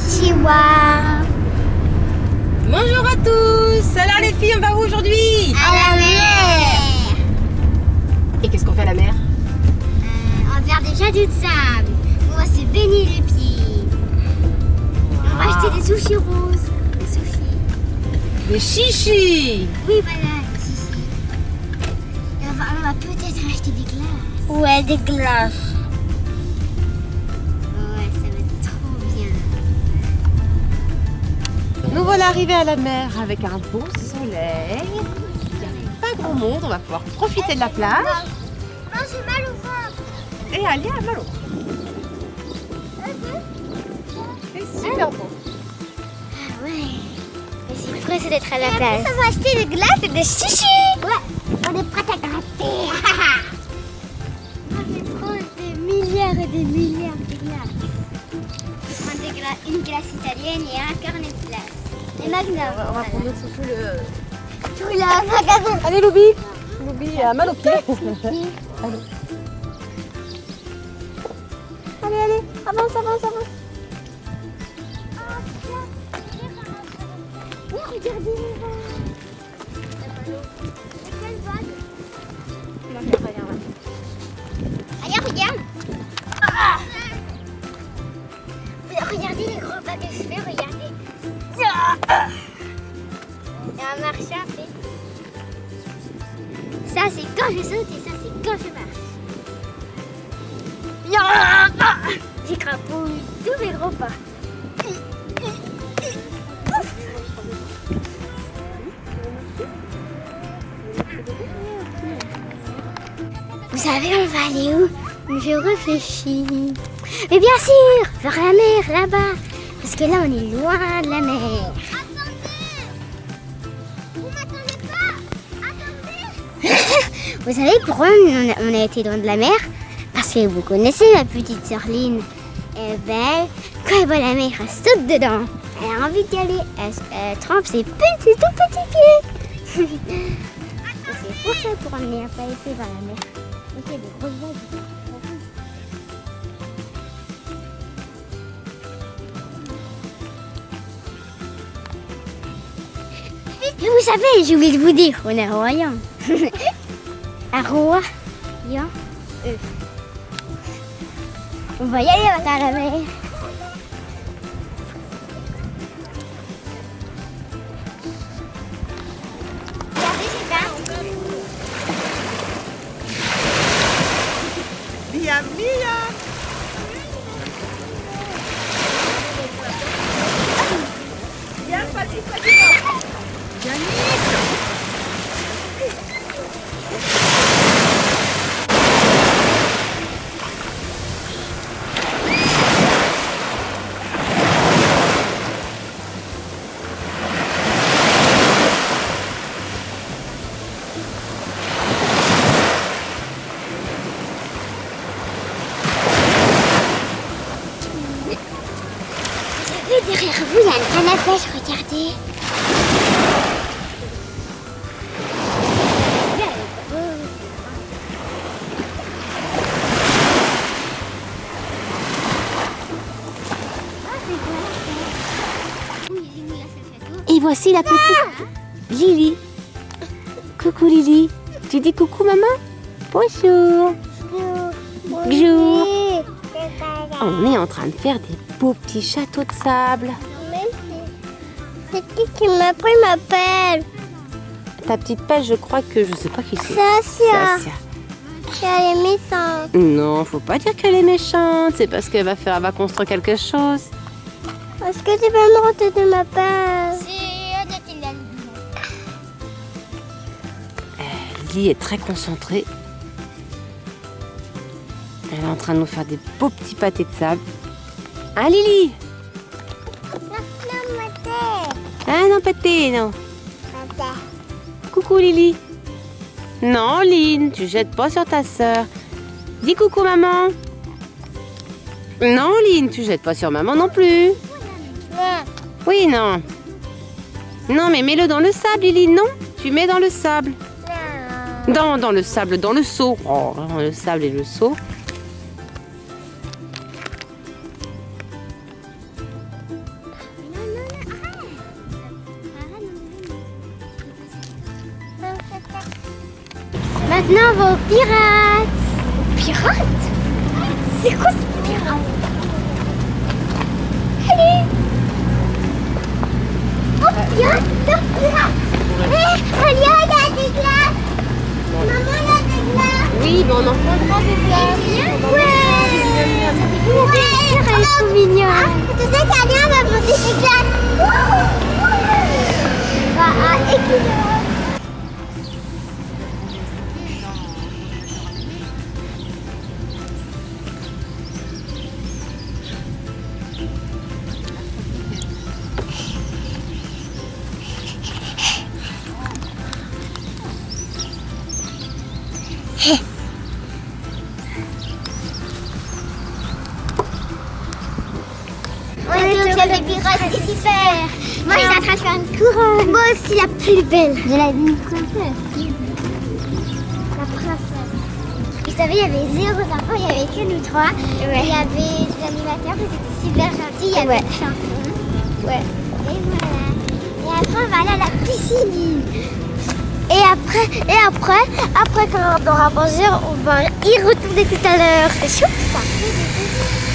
Konnichiwa. Bonjour à tous Alors les filles, on va où aujourd'hui? À la mer. Et qu'est-ce qu'on fait à la mer? Euh, on va faire des châteaux de sable. On va se baigner les pieds. On va acheter des sushis roses. Des sushis. Des chichis Oui, voilà, des sushis. Et on va, on va peut-être acheter des glaces. Ouais, des glaces. Nous voilà arrivés à la mer avec un beau soleil. Il n'y a pas grand monde, on va pouvoir profiter de la plage Non, j'ai mal au ventre. et aller à Malo. C'est super beau. Ah ouais. Mais c'est pressé d'être à la plage. Ça va acheter des glaces et des chichis. Ouais, on est prêt à gratter. on va prendre des milliards et des milliards de glaces. Je vais prendre des gla- une glace italienne et un carnet. Et Magnum. On va prendre surtout le... Tout le magasin. Allez Loubi Loubi a mal aux pieds. Allez, allez, avance, avance, avance. Oui, regardez les vagues. Quelle vague tous mes gros pas. Vous savez, on va aller où? Je réfléchis. Mais bien sûr, vers la mer, là-bas. Parce que là, on est loin de la mer. Vous m'attendez pas Vous savez pourquoi on a, on a été loin de la mer? Parce que vous connaissez ma petite sœur Lynn. Eh ben, quand elle voit la mer, elle saute dedans. Elle a envie d'y aller. Elle, trempe ses petits, tout petits pieds. C'est pour ça pour amener un épais vers la mer. Vous savez, j'ai oublié de vous dire, on est à Royan. à Royan. Euh. On va y aller à la il y a une canne à pêche, regardez. Et voici la petite Lily. Coucou Lily. Tu dis coucou maman? Bonjour. Bonjour. On est en train de faire des beaux petits châteaux de sable. C'est qui qui m'a pris ma pelle Ta petite pêche, je crois que je sais pas qui c'est. Sasia. Sasia. Elle est méchante. Non, faut pas dire qu'elle est méchante. C'est parce qu'elle va faire, elle va construire quelque chose. Est-ce que tu peux me rendre ma pelle Lily est très concentrée. Elle est en train de nous faire des beaux petits pâtés de sable. Hein Lily? Non. Coucou Lily. Non, Lynn, tu jettes pas sur ta sœur. Dis coucou maman. Non, Lynn, tu jettes pas sur maman non plus. Oui, non. Non, mais mets-le dans le sable, Lily, non Tu mets dans le sable. Dans, dans le sable, dans le seau. Oh, le sable et le seau. Maintenant, on va pirates. Pirates? C'est quoi ce pirate Allez. Oh, pirate Pirate Eh, il y a des glaces. Maman, il y a des glaces. Oui, mais on en prendra des glaces. Ouais. Ouais. Trop mignonne Tu sais qu'Alia m'a posé des glaces. À Des c'est super Moi, je suis en train de faire une couronne Moi aussi, la plus belle De la princesse La princesse Vous savez, il y avait zéro enfants, il n'y avait que nous trois. Il y avait des animateurs, ils étaient super gentils, il y avait des chansons. Ouais. Et voilà. Et après, on va aller à la piscine. Et après, et après, après quand on aura mangé, on va y retourner tout à l'heure. C'est chaud ça.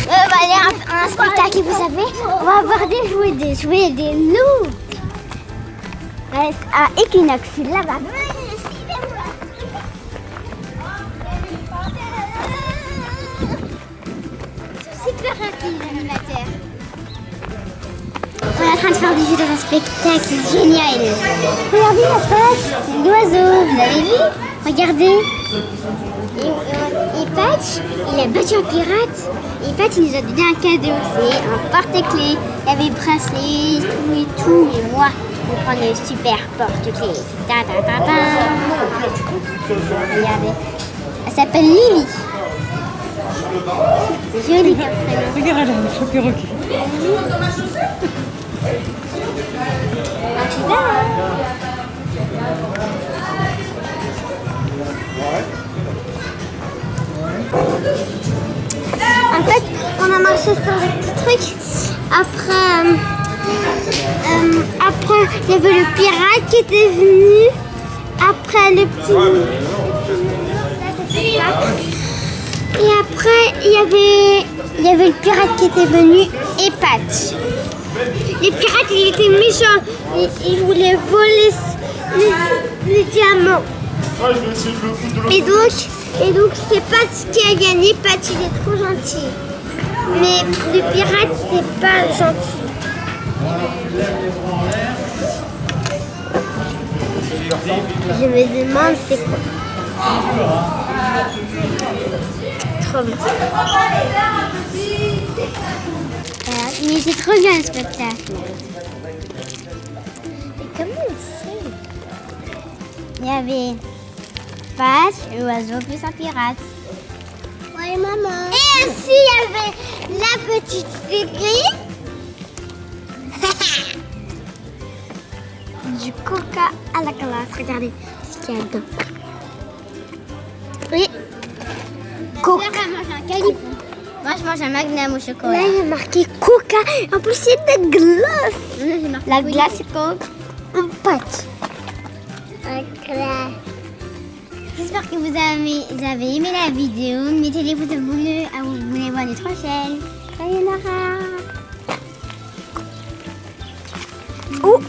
On va aller un, un spectacle, vous savez, on va avoir des jouets, des jouets, des loups. À Equinox, là-bas. Super gentils, les animateurs. On est en train de faire des jeux dans un spectacle génial. Regardez la face, l'oiseau, vous avez vu? Regardez. Et, et Patch, il a battu un pirate. Et Patch, il nous a donné un cadeau. C'est un porte-clés. Il y avait bracelet, tout et tout. Mais moi, je vais prendre le super porte-clés. Ta, ta, ta, ta. Regardez. Elle s'appelle Lily. C'est joli comme prénom. Regarde, elle a un choc perroquet. Ah, super, des petits trucs. Après, euh, euh, après, il y avait le pirate qui était venu. Après, le petit. Et après, il y avait, il y avait le pirate qui était venu et Patch. Les pirates, ils étaient méchants. Ils, voulaient voler les, les diamants. Et donc, et donc c'est Patch qui a gagné. Patch, il est trop gentil. Mais le pirate, c'est pas gentil. Je me demande c'est quoi. Trop bien. Voilà, Mais c'est trop bien le spectacle. Et comment fait Il y avait Passe, l'oiseau plus un pirate. Ouais, maman? Ainsi, il y avait la petite aigrie. du coca à la glace. Regardez ce qu'il y a dedans. Oui. Coca. Moi, je mange un. Moi, je mange un magnum au chocolat. Là, il y a marqué coca. En plus, c'est de glace. La glace, c'est coke. En pâte. Glace. J'espère que vous avez, aimé la vidéo. Mettez les pouces bleus à vous abonner à notre chaîne. Sayonara. Oh